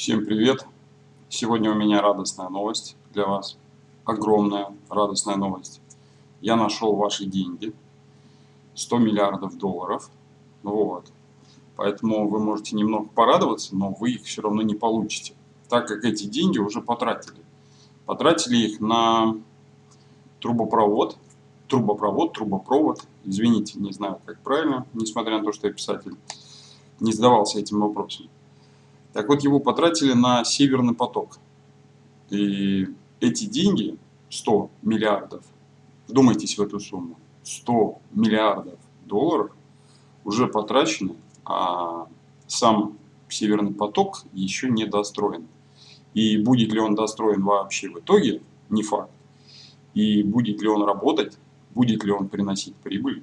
Всем привет! Сегодня у меня радостная новость для вас. Огромная радостная новость. Я нашел ваши деньги. 100 миллиардов долларов. Вот. Поэтому вы можете немного порадоваться, но вы их все равно не получите. Так как эти деньги уже потратили. Потратили их на трубопровод. Трубопровод, трубопровод. Извините, не знаю, как правильно, несмотря на то, что я писатель не задавался этим вопросом. Так вот, его потратили на Северный поток. И эти деньги, 100 миллиардов, вдумайтесь в эту сумму, 100 миллиардов долларов уже потрачены, а сам Северный поток еще не достроен. И будет ли он достроен вообще в итоге, не факт. И будет ли он работать, будет ли он приносить прибыль,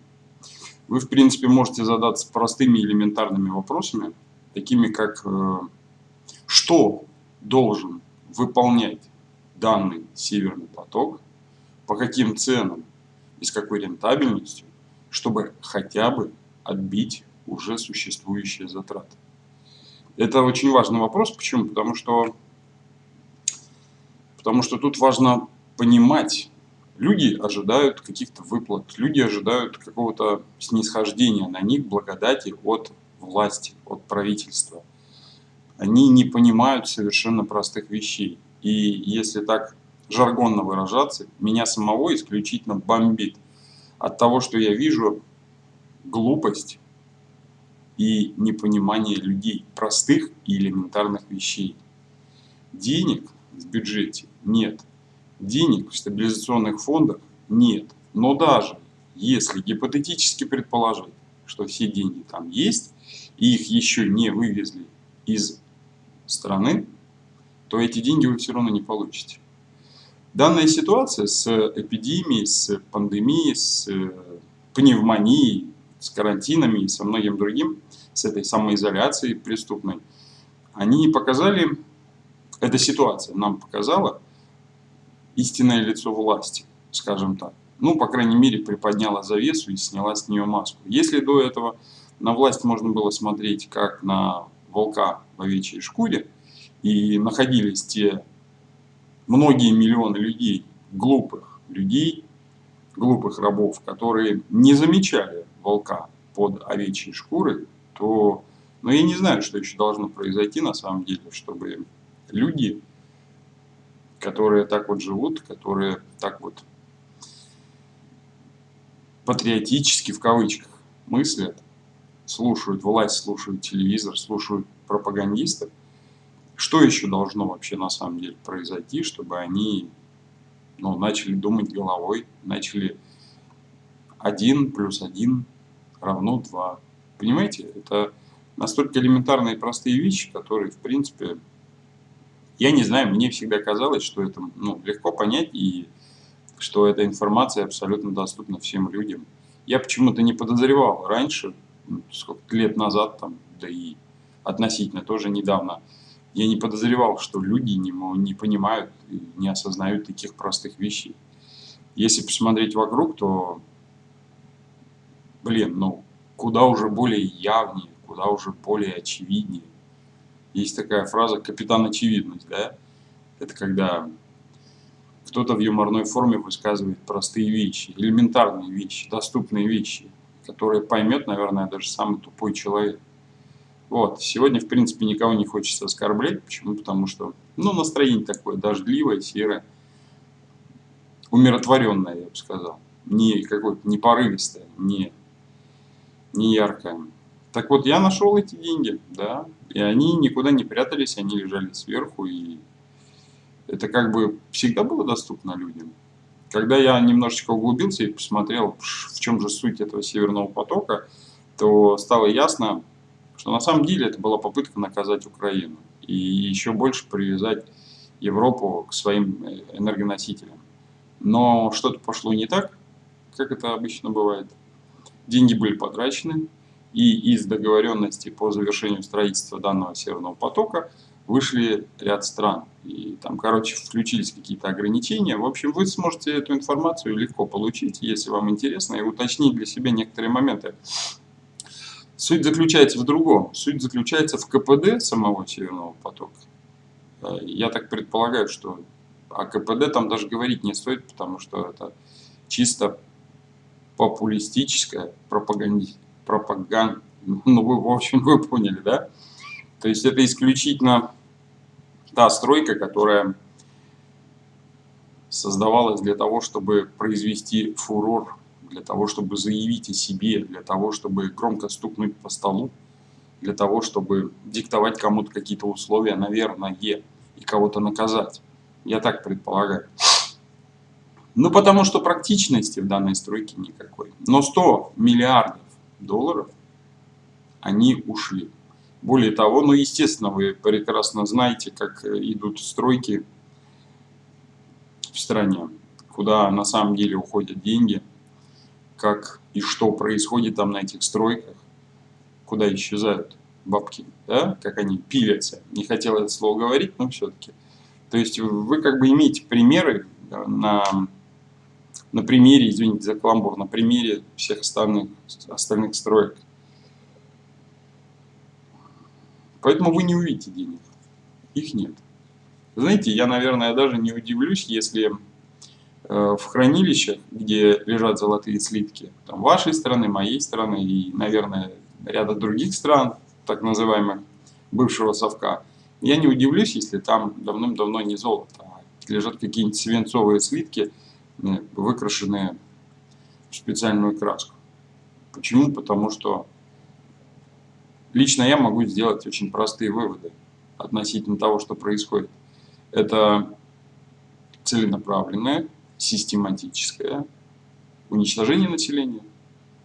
вы, в принципе, можете задаться простыми элементарными вопросами, такими как э, что должен выполнять данный северный поток, по каким ценам и с какой рентабельностью, чтобы хотя бы отбить уже существующие затраты. Это очень важный вопрос. Почему? Потому что, потому что тут важно понимать, Люди ожидают каких-то выплат, люди ожидают какого-то снисхождения на них, благодати от власти, от правительства. Они не понимают совершенно простых вещей. И если так жаргонно выражаться, меня самого исключительно бомбит от того, что я вижу глупость и непонимание людей, простых и элементарных вещей. Денег в бюджете нет денег в стабилизационных фондах нет. Но даже если гипотетически предположить, что все деньги там есть, и их еще не вывезли из страны, то эти деньги вы все равно не получите. Данная ситуация с эпидемией, с пандемией, с пневмонией, с карантинами и со многим другим, с этой самоизоляцией преступной, они показали, эта ситуация нам показала, истинное лицо власти, скажем так. Ну, по крайней мере, приподняла завесу и сняла с нее маску. Если до этого на власть можно было смотреть как на волка в овечьей шкуре, и находились те многие миллионы людей, глупых людей, глупых рабов, которые не замечали волка под овечьей шкурой, то, ну, я не знаю, что еще должно произойти на самом деле, чтобы люди которые так вот живут, которые так вот патриотически в кавычках мыслят, слушают власть, слушают телевизор, слушают пропагандистов, что еще должно вообще на самом деле произойти, чтобы они ну, начали думать головой, начали один плюс один равно два. Понимаете, это настолько элементарные и простые вещи, которые, в принципе, я не знаю, мне всегда казалось, что это ну, легко понять и что эта информация абсолютно доступна всем людям. Я почему-то не подозревал раньше, сколько лет назад, там, да и относительно тоже недавно, я не подозревал, что люди не, не понимают не осознают таких простых вещей. Если посмотреть вокруг, то, блин, ну, куда уже более явнее, куда уже более очевиднее. Есть такая фраза «капитан очевидность», да? Это когда кто-то в юморной форме высказывает простые вещи, элементарные вещи, доступные вещи, которые поймет, наверное, даже самый тупой человек. Вот, сегодня, в принципе, никого не хочется оскорблять. Почему? Потому что, ну, настроение такое дождливое, серое, умиротворенное, я бы сказал. Не какое-то, не порывистое, не, не яркое. Так вот, я нашел эти деньги, да, и они никуда не прятались, они лежали сверху, и это как бы всегда было доступно людям. Когда я немножечко углубился и посмотрел, в чем же суть этого Северного потока, то стало ясно, что на самом деле это была попытка наказать Украину и еще больше привязать Европу к своим э, энергоносителям. Но что-то пошло не так, как это обычно бывает. Деньги были потрачены, и из договоренности по завершению строительства данного Северного потока вышли ряд стран. И там, короче, включились какие-то ограничения. В общем, вы сможете эту информацию легко получить, если вам интересно, и уточнить для себя некоторые моменты. Суть заключается в другом. Суть заключается в КПД самого Северного потока Э, я так предполагаю, что о КПД там даже говорить не стоит, потому что это чисто популистическая пропаганда, пропаганда, ну вы, в общем, вы поняли, да? То есть это исключительно та стройка, которая создавалась для того, чтобы произвести фурор, для того, чтобы заявить о себе, для того, чтобы громко стукнуть по столу, для того, чтобы диктовать кому-то какие-то условия, наверное, и кого-то наказать. Я так предполагаю. Ну, потому что практичности в данной стройке никакой. Но 100 миллиардов долларов, они ушли. Более того, ну, естественно, вы прекрасно знаете, как идут стройки в стране, куда на самом деле уходят деньги, как и что происходит там на этих стройках, куда исчезают бабки, да, как они пилятся. Не хотел это слово говорить, но все-таки. То есть вы как бы имеете примеры на, на примере, извините за каламбур, на примере всех остальных, остальных строек. Поэтому вы не увидите денег. Их нет. Знаете, я, наверное, даже не удивлюсь, если э, в хранилищах, где лежат золотые слитки, там вашей страны, моей страны и, наверное, ряда других стран, так называемых, бывшего совка, я не удивлюсь, если там давным-давно не золото, а лежат какие-нибудь свинцовые слитки, э, выкрашенные в специальную краску. Почему? Потому что лично я могу сделать очень простые выводы относительно того, что происходит. Это целенаправленное, систематическое уничтожение населения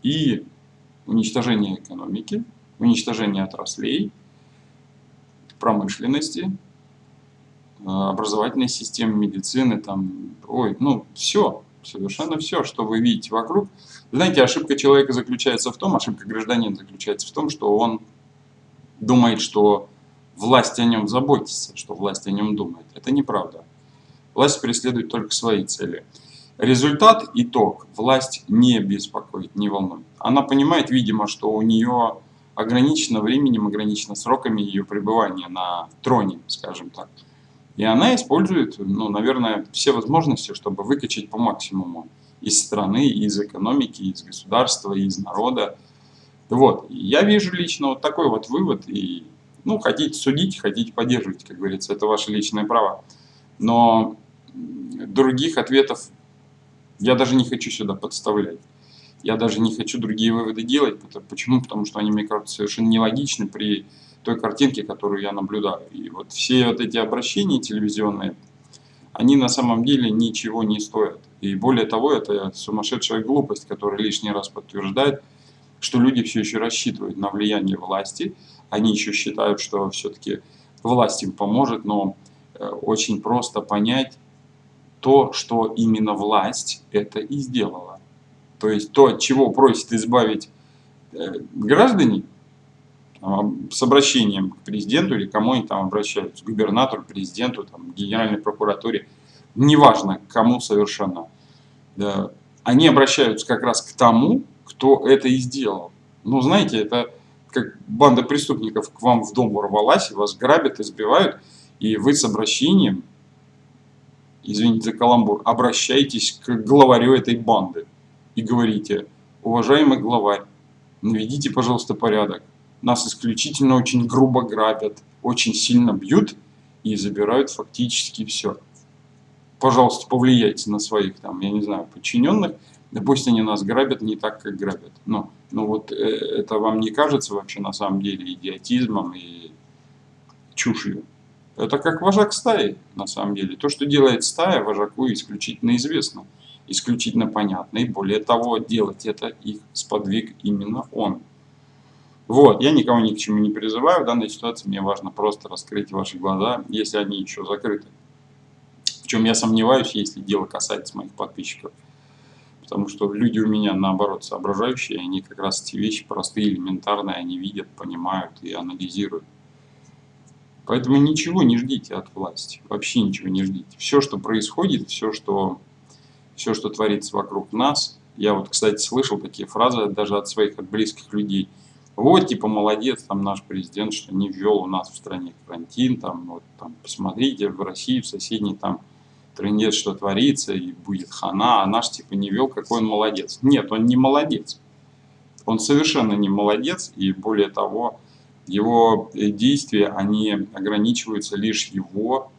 и уничтожение экономики, уничтожение отраслей, промышленности, э, образовательной системы, медицины, там, ой, ну, все, совершенно все, что вы видите вокруг. Знаете, ошибка человека заключается в том, ошибка гражданина заключается в том, что он думает, что власть о нем заботится, что власть о нем думает. Это неправда. Власть преследует только свои цели. Результат, итог, власть не беспокоит, не волнует. Она понимает, видимо, что у нее ограничено временем, ограничено сроками ее пребывания на троне, скажем так. И она использует, ну, наверное, все возможности, чтобы выкачать по максимуму из страны, из экономики, из государства, из народа. Вот, я вижу лично вот такой вот вывод, и, ну, хотите судить, хотите поддерживать, как говорится, это ваше личное право. Но других ответов я даже не хочу сюда подставлять. Я даже не хочу другие выводы делать. Почему? Потому что они, мне кажется, совершенно нелогичны при той картинке, которую я наблюдаю. И вот все вот эти обращения телевизионные, они на самом деле ничего не стоят. И более того, это сумасшедшая глупость, которая лишний раз подтверждает, что люди все еще рассчитывают на влияние власти. Они еще считают, что все-таки власть им поможет, но э, очень просто понять то, что именно власть это и сделала. То есть то, от чего просит избавить э, граждане, с обращением к президенту или кому они там обращаются, губернатору, президенту, там, генеральной прокуратуре, неважно кому совершенно. Они обращаются как раз к тому, кто это и сделал. Ну, знаете, это как банда преступников к вам в дом ворвалась, вас грабят, избивают, и вы с обращением, извините за каламбур, обращаетесь к главарю этой банды и говорите, уважаемый главарь, наведите, пожалуйста, порядок. Нас исключительно очень грубо грабят, очень сильно бьют и забирают фактически все. Пожалуйста, повлияйте на своих, там, я не знаю, подчиненных, пусть они нас грабят не так, как грабят. Но, но вот э, это вам не кажется вообще на самом деле идиотизмом и чушью? Это как вожак стаи, на самом деле. То, что делает стая, вожаку исключительно известно исключительно понятно. И более того, делать это их сподвиг именно он. Вот, я никого ни к чему не призываю. В данной ситуации мне важно просто раскрыть ваши глаза, если они еще закрыты. В чем я сомневаюсь, если дело касается моих подписчиков. Потому что люди у меня, наоборот, соображающие, они как раз эти вещи простые, элементарные, они видят, понимают и анализируют. Поэтому ничего не ждите от власти, вообще ничего не ждите. Все, что происходит, все, что все, что творится вокруг нас. Я вот, кстати, слышал такие фразы даже от своих, от близких людей. Вот, типа, молодец, там наш президент, что не ввел у нас в стране карантин, там, вот, там, посмотрите, в России, в соседней, там, трендец, что творится, и будет хана, а наш, типа, не вел, какой он молодец. Нет, он не молодец. Он совершенно не молодец, и более того, его действия, они ограничиваются лишь его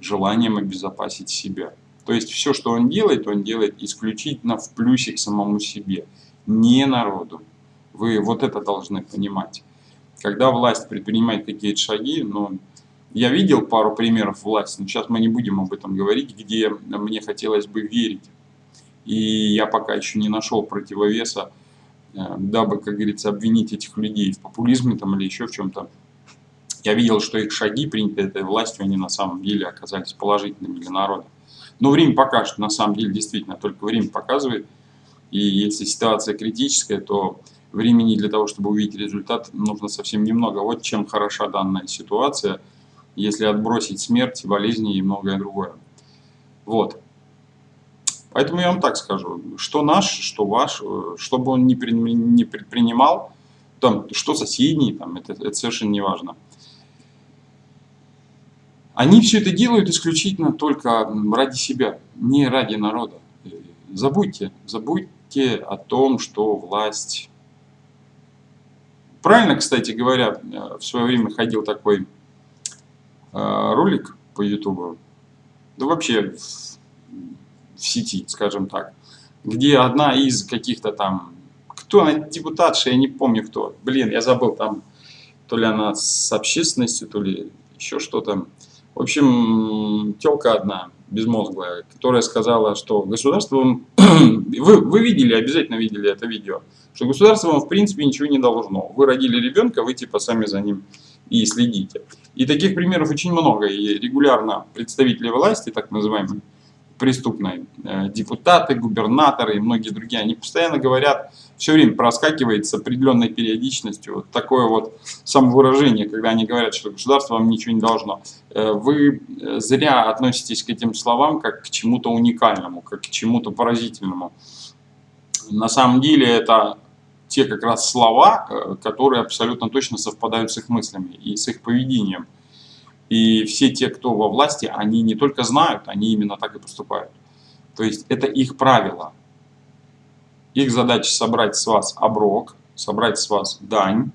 желанием обезопасить себя. То есть все, что он делает, он делает исключительно в плюсик самому себе, не народу. Вы вот это должны понимать. Когда власть предпринимает какие-то шаги, ну, я видел пару примеров власти, но сейчас мы не будем об этом говорить, где мне хотелось бы верить. И я пока еще не нашел противовеса, э, дабы, как говорится, обвинить этих людей в популизме там, или еще в чем-то. Я видел, что их шаги, принятые этой властью, они на самом деле оказались положительными для народа. Но время покажет, на самом деле, действительно, только время показывает. И если ситуация критическая, то времени для того, чтобы увидеть результат, нужно совсем немного. Вот чем хороша данная ситуация, если отбросить смерть, болезни и многое другое. Вот. Поэтому я вам так скажу, что наш, что ваш, что бы он ни предпринимал, там, что соседний, там, это, это совершенно не важно. Они все это делают исключительно только ради себя, не ради народа. Забудьте, забудьте о том, что власть... Правильно, кстати говоря, в свое время ходил такой э, ролик по ютубу, да вообще в, в сети, скажем так, где одна из каких-то там, кто она, депутатша, я не помню кто, блин, я забыл там, то ли она с общественностью, то ли еще что-то, в общем, телка одна, безмозглая, которая сказала, что государство вы, вы видели, обязательно видели это видео, что государство вам в принципе ничего не должно. Вы родили ребенка, вы типа сами за ним и следите. И таких примеров очень много. И регулярно представители власти, так называемые, преступные, э, депутаты, губернаторы и многие другие, они постоянно говорят, все время проскакивает с определенной периодичностью вот такое вот самовыражение, когда они говорят, что государство вам ничего не должно. Э, вы э, зря относитесь к этим словам как к чему-то уникальному, как к чему-то поразительному. На самом деле это те как раз слова, которые абсолютно точно совпадают с их мыслями и с их поведением. И все те, кто во власти, они не только знают, они именно так и поступают. То есть это их правило. Их задача собрать с вас оброк, собрать с вас дань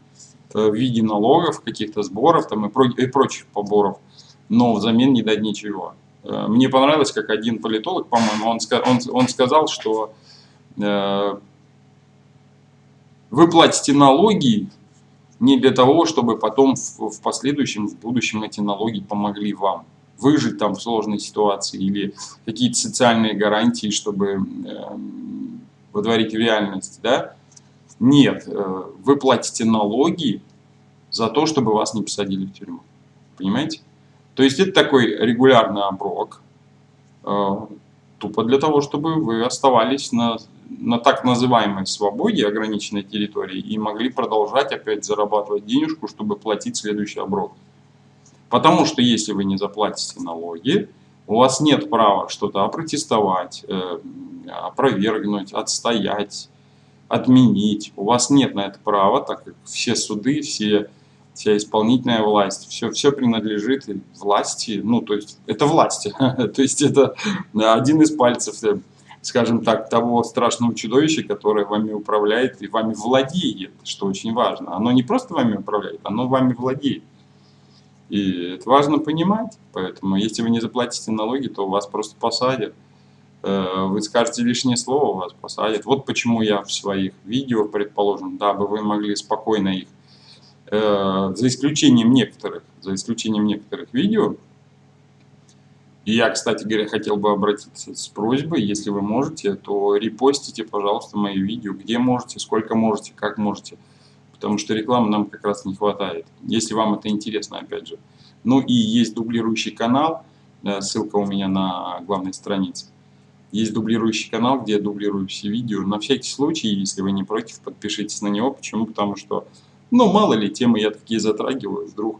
э, в виде налогов, каких-то сборов там, и, про, и прочих поборов, но взамен не дать ничего. Э, мне понравилось, как один политолог, по-моему, он, он, он сказал, что э, вы платите налоги не для того, чтобы потом в, в последующем, в будущем эти налоги помогли вам выжить там в сложной ситуации или какие-то социальные гарантии, чтобы э, водворить реальность, да? Нет, э, вы платите налоги за то, чтобы вас не посадили в тюрьму. Понимаете? То есть это такой регулярный оброк, э, тупо для того, чтобы вы оставались на на так называемой свободе ограниченной территории и могли продолжать опять зарабатывать денежку, чтобы платить следующий оброк. Потому что если вы не заплатите налоги, у вас нет права что-то опротестовать, э, опровергнуть, отстоять, отменить. У вас нет на это права, так как все суды, все, вся исполнительная власть, все, все принадлежит власти, ну то есть это власти, то есть это один из пальцев э, скажем так, того страшного чудовища, которое вами управляет и вами владеет, что очень важно. Оно не просто вами управляет, оно вами владеет. И это важно понимать, поэтому если вы не заплатите налоги, то вас просто посадят. Э, вы скажете лишнее слово, вас посадят. Вот почему я в своих видео, предположим, дабы вы могли спокойно их, э, за исключением некоторых, за исключением некоторых видео, и я, кстати говоря, хотел бы обратиться с просьбой, если вы можете, то репостите, пожалуйста, мои видео, где можете, сколько можете, как можете. Потому что рекламы нам как раз не хватает, если вам это интересно, опять же. Ну и есть дублирующий канал, э, ссылка у меня на главной странице. Есть дублирующий канал, где я дублирую все видео. На всякий случай, если вы не против, подпишитесь на него. Почему? Потому что, ну, мало ли, темы я такие затрагиваю, вдруг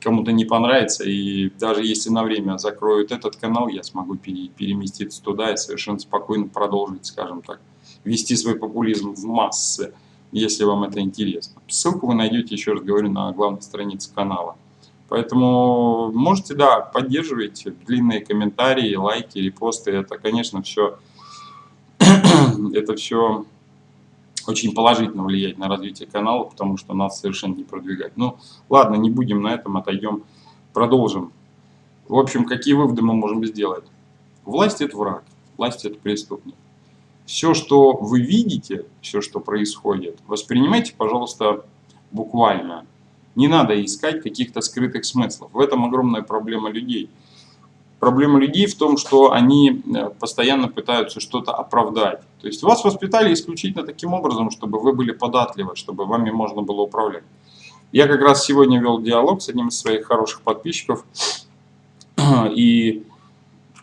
кому-то не понравится, и даже если на время закроют этот канал, я смогу переместиться туда и совершенно спокойно продолжить, скажем так, вести свой популизм в массы. если вам это интересно. Ссылку вы найдете, еще раз говорю, на главной странице канала. Поэтому можете, да, поддерживать длинные комментарии, лайки, репосты. Это, конечно, все, это все очень положительно влияет на развитие канала, потому что нас совершенно не продвигать. Ну, ладно, не будем на этом, отойдем, продолжим. В общем, какие выводы мы можем сделать? Власть – это враг, власть – это преступник. Все, что вы видите, все, что происходит, воспринимайте, пожалуйста, буквально. Не надо искать каких-то скрытых смыслов. В этом огромная проблема людей. Проблема людей в том, что они э, постоянно пытаются что-то оправдать. То есть вас воспитали исключительно таким образом, чтобы вы были податливы, чтобы вами можно было управлять. Я как раз сегодня вел диалог с одним из своих хороших подписчиков, и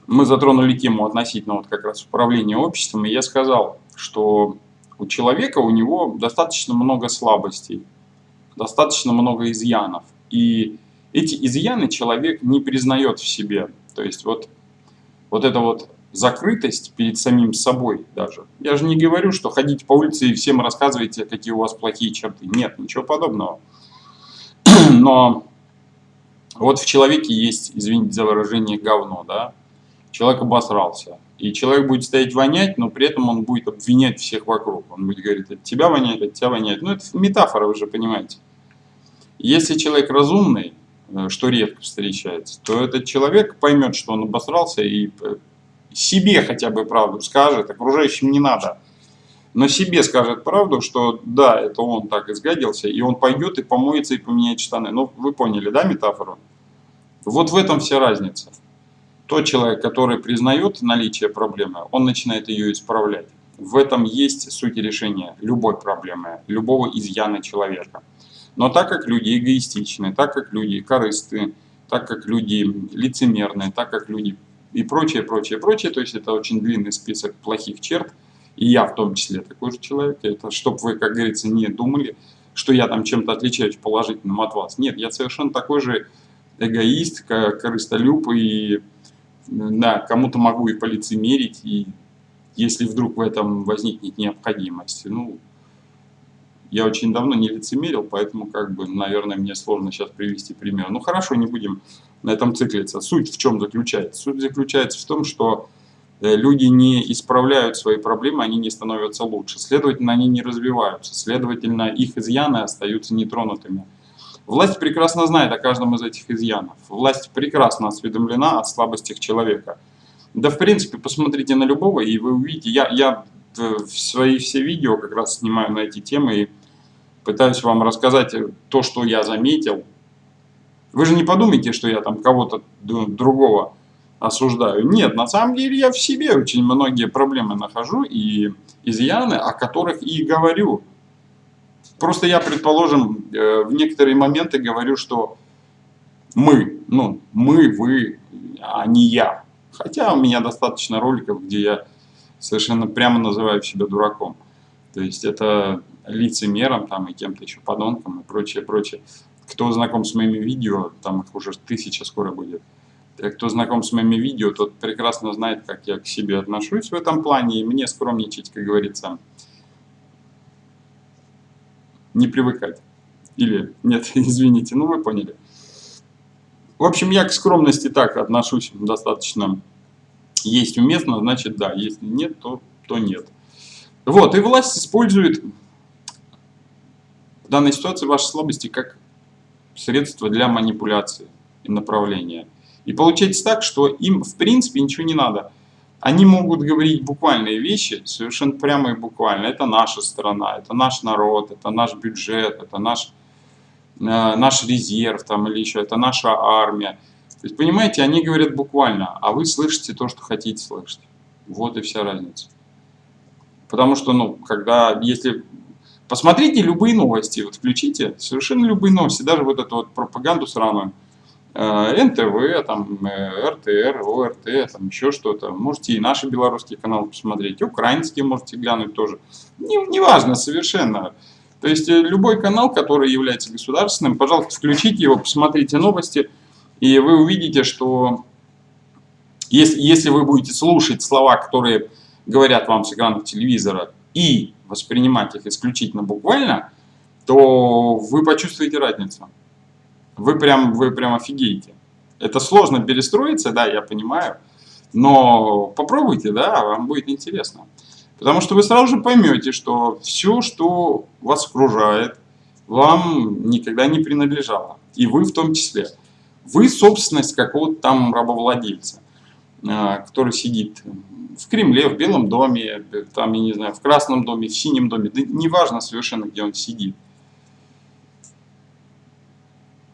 мы затронули тему относительно вот как раз управления обществом, и я сказал, что у человека, у него достаточно много слабостей, достаточно много изъянов. И эти изъяны человек не признает в себе. То есть вот, вот эта вот закрытость перед самим собой даже. Я же не говорю, что ходите по улице и всем рассказываете, какие у вас плохие черты. Нет, ничего подобного. Но вот в человеке есть, извините за выражение, говно, да, человек обосрался. И человек будет стоять вонять, но при этом он будет обвинять всех вокруг. Он будет говорить, от тебя воняет, от тебя воняет. Ну, это метафора, вы же понимаете. Если человек разумный, э, что редко встречается, то этот человек поймет, что он обосрался и э, себе хотя бы правду скажет, окружающим не надо. Но себе скажет правду, что да, это он так изгадился, и он пойдет и помоется и поменяет штаны. Ну, вы поняли, да, метафору? Вот в этом вся разница. Тот человек, который признает наличие проблемы, он начинает ее исправлять. В этом есть суть решения любой проблемы, любого изъяна человека. Но так как люди эгоистичны, так как люди корысты, так как люди лицемерные, так как люди и прочее, прочее, прочее, то есть это очень длинный список плохих черт, и я в том числе такой же человек, это чтобы вы, как говорится, не думали, что я там чем-то отличаюсь положительным от вас. Нет, я совершенно такой же эгоист, корыстолюб, и да, кому-то могу и полицемерить, и если вдруг в этом возникнет необходимость. Ну, я очень давно не лицемерил, поэтому, как бы, наверное, мне сложно сейчас привести пример. Ну, хорошо, не будем на этом циклиться. Суть в чем заключается? Суть заключается в том, что э, люди не исправляют свои проблемы, они не становятся лучше. Следовательно, они не развиваются. Следовательно, их изъяны остаются нетронутыми. Власть прекрасно знает о каждом из этих изъянов. Власть прекрасно осведомлена о слабостях человека. Да, в принципе, посмотрите на любого, и вы увидите. Я, я в свои все видео как раз снимаю на эти темы и пытаюсь вам рассказать то, что я заметил. Вы же не подумайте, что я там кого-то другого осуждаю. Нет, на самом деле я в себе очень многие проблемы нахожу и изъяны, о которых и говорю. Просто я, предположим, э, в некоторые моменты говорю, что мы, ну, мы, вы, а не я. Хотя у меня достаточно роликов, где я совершенно прямо называю себя дураком. То есть это лицемером там и кем-то еще подонком и прочее, прочее. Кто знаком с моими видео, там их уже тысяча скоро будет. Кто знаком с моими видео, тот прекрасно знает, как я к себе отношусь в этом плане. И мне скромничать, как говорится, не привыкать. Или, нет, извините, ну вы поняли. В общем, я к скромности так отношусь достаточно. Есть уместно, значит да, если нет, то, то нет. Вот, и власть использует в данной ситуации ваши слабости как средство для манипуляции и направления. И получается так, что им в принципе ничего не надо. Они могут говорить буквальные вещи, совершенно прямо и буквально. Это наша страна, это наш народ, это наш бюджет, это наш, э, наш резерв там, или еще, это наша армия. То есть, понимаете, они говорят буквально, а вы слышите то, что хотите слышать. Вот и вся разница. Потому что, ну, когда, если... Посмотрите любые новости, вот включите, совершенно любые новости, даже вот эту вот пропаганду сраную, Э, НТВ, там, э, РТР, ОРТ, там еще что-то. Можете и наши белорусские каналы посмотреть, украинские можете глянуть тоже. Не, не совершенно. То есть э, любой канал, который является государственным, пожалуйста, включите его, посмотрите новости, и вы увидите, что если, если вы будете слушать слова, которые говорят вам с экранов телевизора, и воспринимать их исключительно буквально, то вы почувствуете разницу. Вы прям, вы прям офигеете. Это сложно перестроиться, да, я понимаю, но попробуйте, да, вам будет интересно. Потому что вы сразу же поймете, что все, что вас окружает, вам никогда не принадлежало. И вы в том числе. Вы собственность какого-то там рабовладельца, а, который сидит в Кремле, в Белом доме, там, я не знаю, в Красном доме, в Синем доме, да неважно совершенно, где он сидит.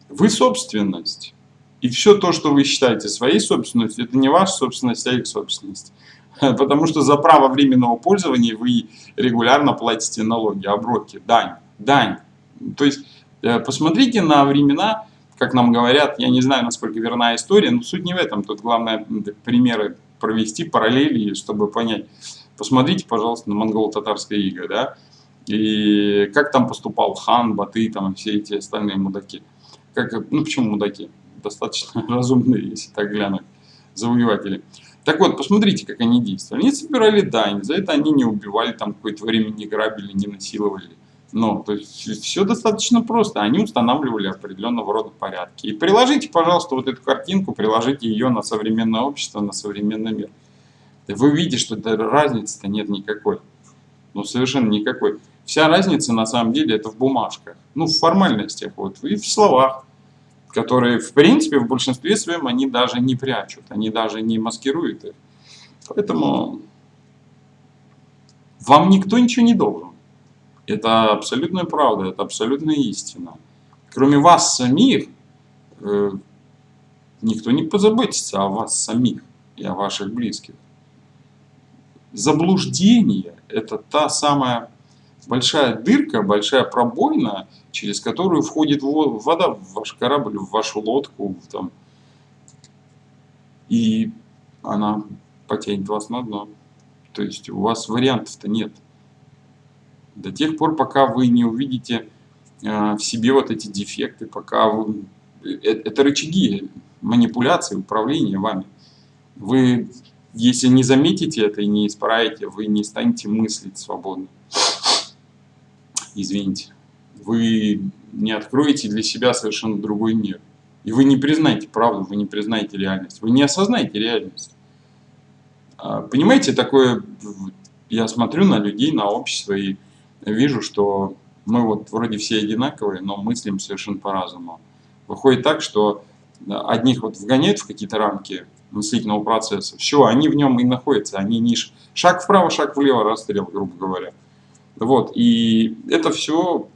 Вы собственность. И все то, что вы считаете своей собственностью, это не ваша собственность, а их собственность. Потому что за право временного пользования вы регулярно платите налоги, оброки, дань, дань. То есть э, посмотрите на времена, как нам говорят, я не знаю, насколько верна история, но суть не в этом. Тут главное примеры провести, параллели, чтобы понять. Посмотрите, пожалуйста, на монголо-татарское иго, да, и как там поступал хан, баты, там, все эти остальные мудаки. Как, ну, почему мудаки? Достаточно разумные, если так глянуть, завоеватели. Так вот, посмотрите, как они действовали. Они собирали дань, за это они не убивали, там какое-то время не грабили, не насиловали. Ну, то есть все достаточно просто. Они устанавливали определенного рода порядки. И приложите, пожалуйста, вот эту картинку, приложите ее на современное общество, на современный мир. Вы видите, что разницы-то нет никакой. Ну, совершенно никакой. Вся разница, на самом деле, это в бумажках. Ну, в формальностях, вот, и в словах, которые, в принципе, в большинстве своем они даже не прячут, они даже не маскируют их. Поэтому вам никто ничего не должен. Это абсолютная правда, это абсолютная истина. Кроме вас самих, э, никто не позаботится о вас самих и о ваших близких. Заблуждение – это та самая большая дырка, большая пробоина, через которую входит вода в ваш корабль, в вашу лодку. Там, и она потянет вас на дно. То есть у вас вариантов-то нет до тех пор, пока вы не увидите э, в себе вот эти дефекты, пока вы... Э, это рычаги манипуляции, управления вами. Вы, если не заметите это и не исправите, вы не станете мыслить свободно. Извините. Вы не откроете для себя совершенно другой мир. И вы не признаете правду, вы не признаете реальность. Вы не осознаете реальность. А, понимаете, такое... Я смотрю на людей, на общество и вижу, что мы вот вроде все одинаковые, но мыслим совершенно по-разному. Выходит так, что одних вот вгоняют в какие-то рамки мыслительного процесса, все, они в нем и находятся, они не шаг вправо, шаг влево, расстрел, грубо говоря. Вот, и это все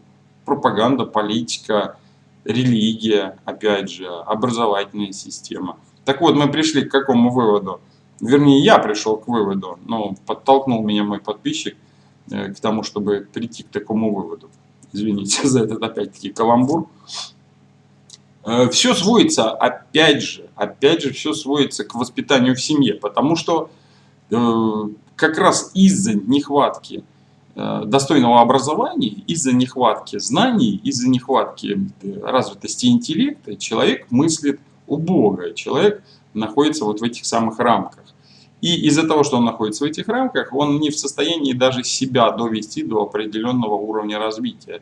пропаганда, политика, религия, опять же, образовательная система. Так вот, мы пришли к какому выводу? Вернее, я пришел к выводу, но подтолкнул меня мой подписчик, Э, к тому, чтобы прийти к такому выводу. Извините за этот опять-таки каламбур. Э, все сводится, опять же, опять же, все сводится к воспитанию в семье, потому что э, как раз из-за нехватки достойного образования, из-за нехватки знаний, из-за нехватки развитости интеллекта человек мыслит убого, человек находится вот в этих самых рамках. И из-за того, что он находится в этих рамках, он не в состоянии даже себя довести до определенного уровня развития.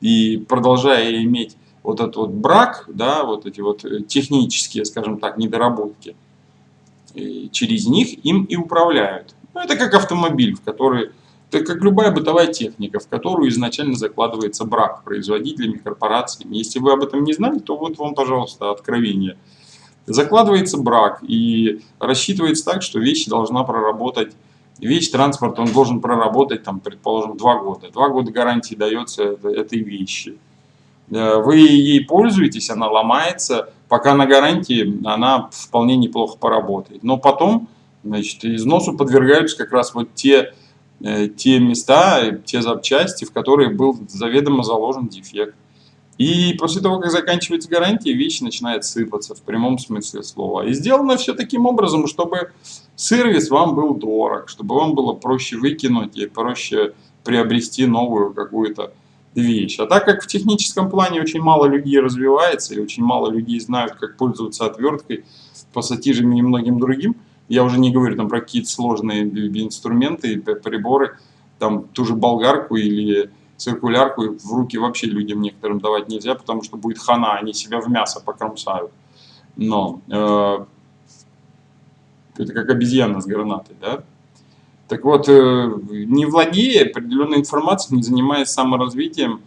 И продолжая иметь вот этот вот брак, да, вот эти вот э, технические, скажем так, недоработки, и через них им и управляют. Ну, это как автомобиль, в который, это как любая бытовая техника, в которую изначально закладывается брак производителями, корпорациями. Если вы об этом не знали, то вот вам, пожалуйста, откровение – Закладывается брак и рассчитывается так, что вещь должна проработать, вещь, транспорт, он должен проработать, там, предположим, два года. Два года гарантии дается этой вещи. Э, вы ей пользуетесь, она ломается, пока на гарантии она вполне неплохо поработает. Но потом, значит, износу подвергаются как раз вот те, э, те места, те запчасти, в которые был заведомо заложен дефект. И после того, как заканчивается гарантия, вещь начинает сыпаться в прямом смысле слова. И сделано все таким образом, чтобы сервис вам был дорог, чтобы вам было проще выкинуть и проще приобрести новую какую-то вещь. А так как в техническом плане очень мало людей развивается и очень мало людей знают, как пользоваться отверткой, пассатижами и многим другим, я уже не говорю там про какие-то сложные инструменты, приборы, там ту же болгарку или циркулярку в руки вообще людям некоторым давать нельзя, потому что будет хана, они себя в мясо покромсают. Но э, это как обезьяна с гранатой, да? Так вот, э, не владея определенной информацией, не занимаясь саморазвитием,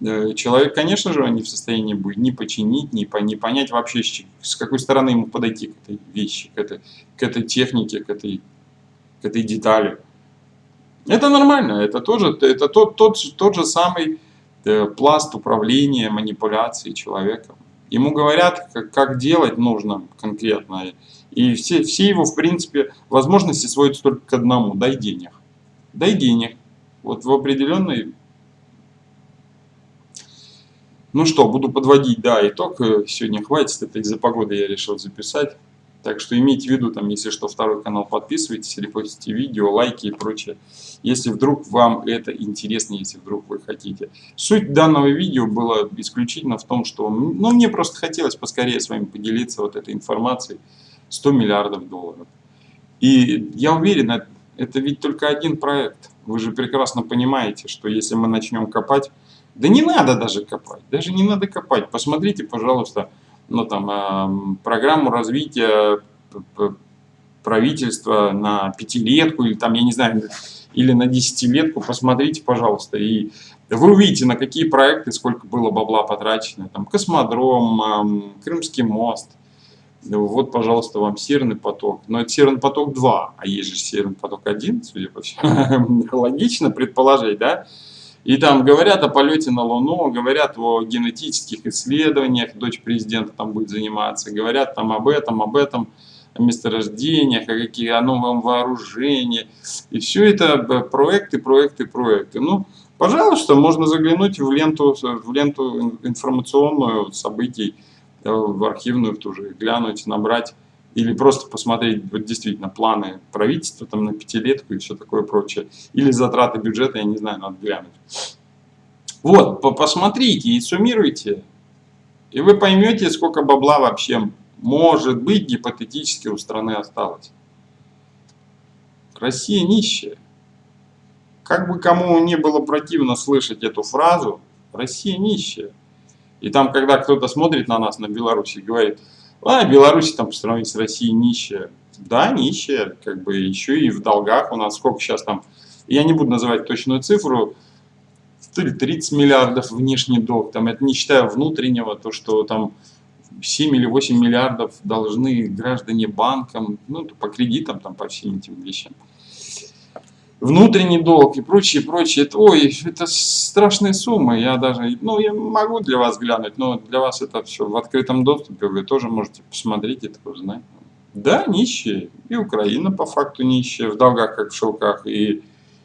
э, человек, конечно же, не в состоянии будет ни починить, ни, по, ни понять вообще, с какой стороны ему подойти к этой вещи, к этой, к этой технике, к этой, к этой детали. Это нормально, это тоже это тот, тот, тот же самый э, пласт управления, манипуляции человеком. Ему говорят, как, как делать нужно конкретно. И все, все его, в принципе, возможности сводятся только к одному – дай денег. Дай денег. Вот в определенной... Ну что, буду подводить, да, итог. Сегодня хватит, это из-за погоды я решил записать. Так что имейте в виду, там, если что, второй канал подписывайтесь, репостите видео, лайки и прочее. Если вдруг вам это интересно, если вдруг вы хотите. Суть данного видео была исключительно в том, что ну, мне просто хотелось поскорее с вами поделиться вот этой информацией. 100 миллиардов долларов. И я уверен, это ведь только один проект. Вы же прекрасно понимаете, что если мы начнем копать, да не надо даже копать, даже не надо копать. Посмотрите, пожалуйста, ну, там, э, программу развития правительства на пятилетку или там, я не знаю, или на десятилетку, посмотрите, пожалуйста, и вы увидите, на какие проекты сколько было бабла потрачено. Там космодром, Крымский мост. Вот, пожалуйста, вам Северный поток. Но это Северный поток 2, а есть же Северный поток 1, судя по всему. Логично предположить, да? И там говорят о полете на Луну, говорят о генетических исследованиях, дочь президента там будет заниматься, говорят там об этом, об этом, о месторождениях, о, каких, о новом вооружении. И все это э, проекты, проекты, проекты. Ну, пожалуйста, можно заглянуть в ленту, в ленту информационную событий, э, в архивную в ту же, глянуть, набрать или просто посмотреть вот действительно планы правительства там на пятилетку и все такое прочее, или затраты бюджета, я не знаю, надо глянуть. Вот, посмотрите и суммируйте, и вы поймете, сколько бабла вообще может быть гипотетически у страны осталось. Россия нищая. Как бы кому не было противно слышать эту фразу, Россия нищая. И там, когда кто-то смотрит на нас, на Беларусь, и говорит, а, Беларусь там по сравнению с Россией нищая. Да, нищая, как бы еще и в долгах у нас. Сколько сейчас там, я не буду называть точную цифру, то ли 30 миллиардов внешний долг, там это не считая внутреннего, то что там 7 или 8 миллиардов должны граждане банкам, ну, по кредитам, там, по всем этим вещам внутренний долг и прочее, прочее. Это, ой, это страшные суммы. Я даже, ну, я могу для вас глянуть, но для вас это все в открытом доступе. Вы тоже можете посмотреть это узнать. Да, нищие. И Украина по факту нищая, в долгах как в шелках. И,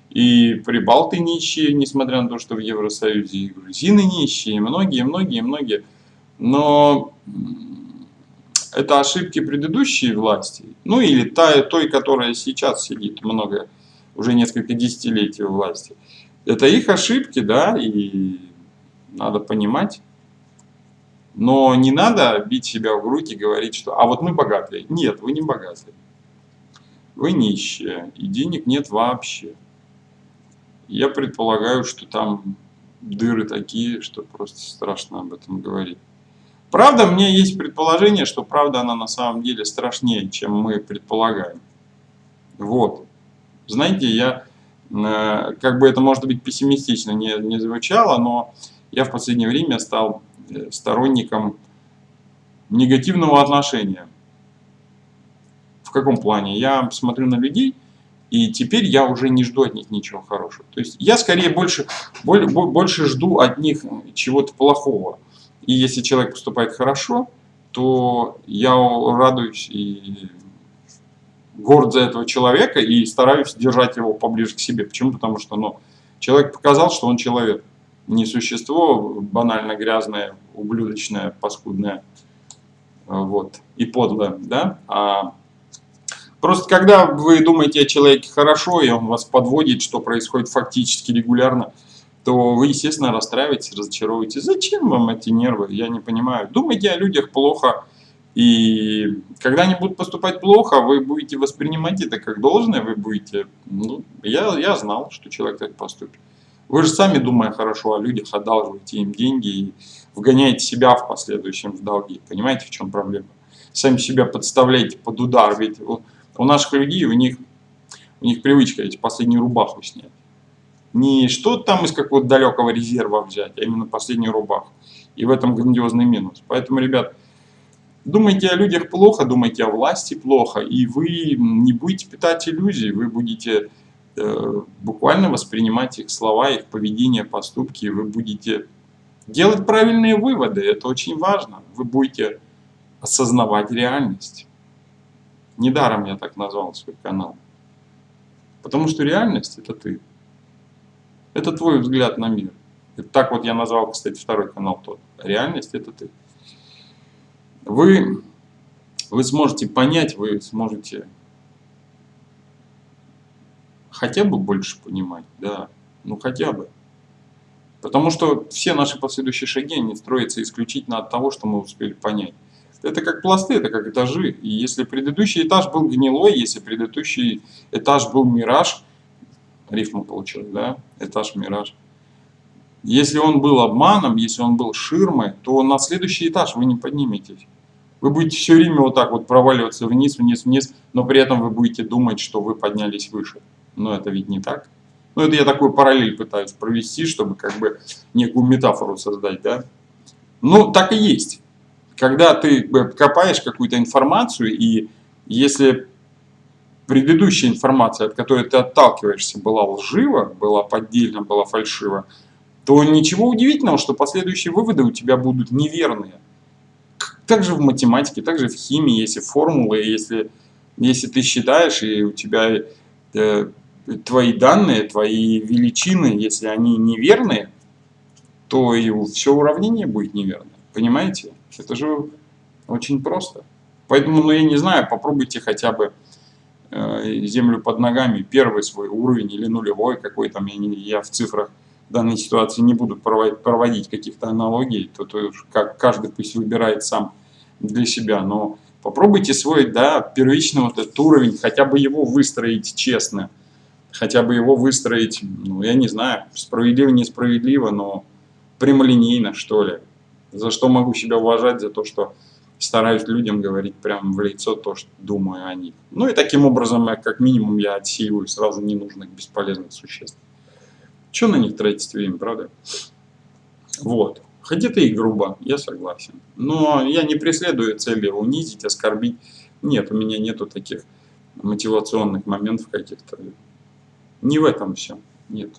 и прибалты нищие, несмотря на то, что в Евросоюзе. И грузины нищие, и многие, многие, многие. Но это ошибки предыдущей власти. Ну или та, той, которая сейчас сидит много уже несколько десятилетий у власти. Это их ошибки, да, и надо понимать. Но не надо бить себя в грудь и говорить, что «а вот мы богатые». Нет, вы не богатые. Вы нищие, и денег нет вообще. Я предполагаю, что там дыры такие, что просто страшно об этом говорить. Правда, меня есть предположение, что правда она на самом деле страшнее, чем мы предполагаем. Вот. Знаете, я, э, как бы это может быть пессимистично не, не звучало, но я в последнее время стал э, сторонником негативного отношения. В каком плане? Я смотрю на людей, и теперь я уже не жду от них ничего хорошего. То есть я скорее больше, больше жду от них чего-то плохого. И если человек поступает хорошо, то я радуюсь и горд за этого человека и стараюсь держать его поближе к себе. Почему? Потому что ну, человек показал, что он человек. Не существо банально грязное, ублюдочное, паскудное вот, и подлое. Да? А просто когда вы думаете о человеке хорошо, и он вас подводит, что происходит фактически регулярно, то вы, естественно, расстраиваетесь, разочаровываетесь. Зачем вам эти нервы? Я не понимаю. Думайте о людях плохо, И когда они будут поступать плохо, вы будете воспринимать это как должное, вы будете, ну, я, я знал, что человек так поступит. Вы же сами, думая хорошо о людях, одалживаете им деньги и вгоняете себя в последующем в долги. Понимаете, в чем проблема? Сами себя подставляете под удар, ведь у, у наших людей, у них, у них привычка эти последнюю рубаху снять. Не что-то там из какого-то далекого резерва взять, а именно последнюю рубаху. И в этом грандиозный минус. Поэтому, ребят, Думайте о людях плохо, думайте о власти плохо, и вы не будете питать иллюзий, вы будете э, буквально воспринимать их слова, их поведение, поступки, вы будете делать правильные выводы, это очень важно. Вы будете осознавать реальность. Недаром я так назвал свой канал. Потому что реальность это ты. Это твой взгляд на мир. Так вот я назвал, кстати, второй канал тот. Реальность это ты вы, вы сможете понять, вы сможете хотя бы больше понимать, да, ну хотя бы. Потому что все наши последующие шаги, они строятся исключительно от того, что мы успели понять. Это как пласты, это как этажи. И если предыдущий этаж был гнилой, если предыдущий этаж был мираж, рифма получилась, да, этаж-мираж, если он был обманом, если он был ширмой, то на следующий этаж вы не подниметесь. Вы будете все время вот так вот проваливаться вниз, вниз, вниз, но при этом вы будете думать, что вы поднялись выше. Но это ведь не так. Ну, это я такой параллель пытаюсь провести, чтобы как бы некую метафору создать, да. Ну, так и есть. Когда ты копаешь какую-то информацию, и если предыдущая информация, от которой ты отталкиваешься, была лжива, была поддельна, была фальшива, то ничего удивительного, что последующие выводы у тебя будут неверные. Также в математике, также в химии, если формулы, если, если ты считаешь, и у тебя э, твои данные, твои величины, если они неверные, то и все уравнение будет неверное. Понимаете? Это же очень просто. Поэтому, ну я не знаю, попробуйте хотя бы э, землю под ногами, первый свой уровень или нулевой какой там, я, я в цифрах данной ситуации не буду проводить каких-то аналогий, то, то как каждый пусть выбирает сам для себя, но попробуйте свой, да, первичный вот этот уровень, хотя бы его выстроить честно, хотя бы его выстроить, ну, я не знаю, справедливо, несправедливо, но прямолинейно, что ли. За что могу себя уважать, за то, что стараюсь людям говорить прямо в лицо то, что думаю о них. Ну и таким образом, я, как минимум, я отсеиваю сразу ненужных, бесполезных существ. Что на них тратить время, правда? Вот. Хоть это и грубо, я согласен. Но я не преследую цели унизить, оскорбить. Нет, у меня нету таких мотивационных моментов каких-то. Не в этом все. Нет.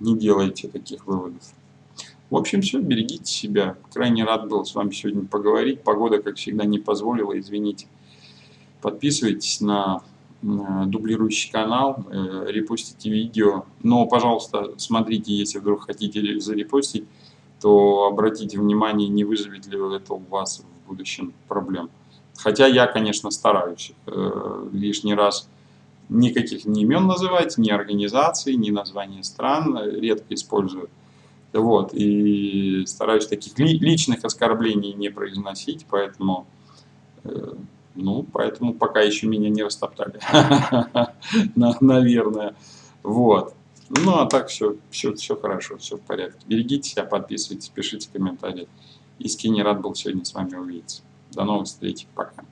Не делайте таких выводов. В общем, все, берегите себя. Крайне рад был с вами сегодня поговорить. Погода, как всегда, не позволила, извините. Подписывайтесь на дублирующий канал, э, репостите видео. Но, пожалуйста, смотрите, если вдруг хотите зарепостить, то обратите внимание, не вызовет ли это у вас в будущем проблем. Хотя я, конечно, стараюсь э, лишний раз никаких ни имен называть, ни организаций, ни названия стран, редко использую. Вот, и стараюсь таких ли, личных оскорблений не произносить, поэтому, э, ну, поэтому пока еще меня не растоптали, наверное. Вот. Ну, а так все, все, все хорошо, все в порядке. Берегите себя, подписывайтесь, пишите комментарии. Искренне рад был сегодня с вами увидеться. До новых встреч, пока.